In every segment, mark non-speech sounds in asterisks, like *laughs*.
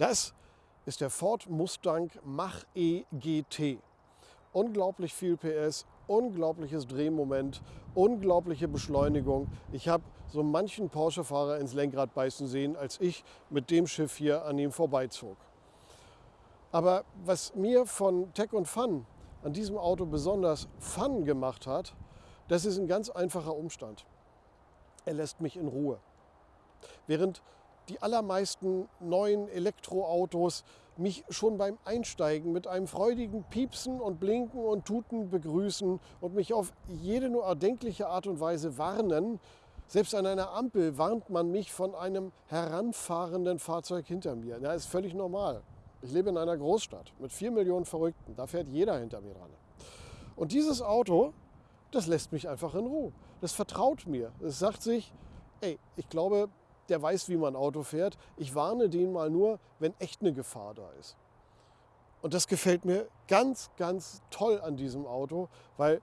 Das ist der Ford Mustang Mach-E GT. Unglaublich viel PS, unglaubliches Drehmoment, unglaubliche Beschleunigung. Ich habe so manchen Porsche-Fahrer ins Lenkrad beißen sehen, als ich mit dem Schiff hier an ihm vorbeizog. Aber was mir von Tech und Fun an diesem Auto besonders Fun gemacht hat, das ist ein ganz einfacher Umstand. Er lässt mich in Ruhe. Während die allermeisten neuen Elektroautos mich schon beim Einsteigen mit einem freudigen Piepsen und Blinken und Tuten begrüßen und mich auf jede nur erdenkliche Art und Weise warnen. Selbst an einer Ampel warnt man mich von einem heranfahrenden Fahrzeug hinter mir. Das ist völlig normal. Ich lebe in einer Großstadt mit vier Millionen Verrückten. Da fährt jeder hinter mir dran. Und dieses Auto, das lässt mich einfach in Ruhe. Das vertraut mir. Es sagt sich, ey, ich glaube, der weiß, wie man Auto fährt. Ich warne den mal nur, wenn echt eine Gefahr da ist. Und das gefällt mir ganz, ganz toll an diesem Auto, weil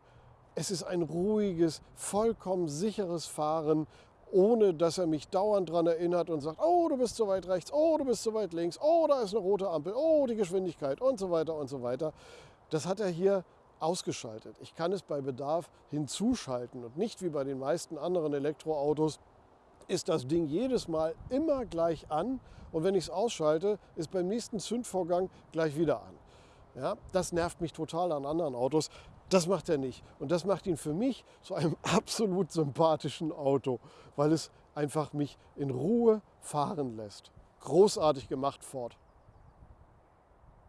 es ist ein ruhiges, vollkommen sicheres Fahren ohne dass er mich dauernd daran erinnert und sagt, oh, du bist zu weit rechts, oh, du bist zu weit links, oh, da ist eine rote Ampel, oh, die Geschwindigkeit und so weiter und so weiter. Das hat er hier ausgeschaltet. Ich kann es bei Bedarf hinzuschalten und nicht wie bei den meisten anderen Elektroautos ist das Ding jedes Mal immer gleich an und wenn ich es ausschalte, ist beim nächsten Zündvorgang gleich wieder an. Ja, das nervt mich total an anderen Autos. Das macht er nicht. Und das macht ihn für mich zu einem *laughs* absolut sympathischen Auto, weil es einfach mich in Ruhe fahren lässt. Großartig gemacht, Ford.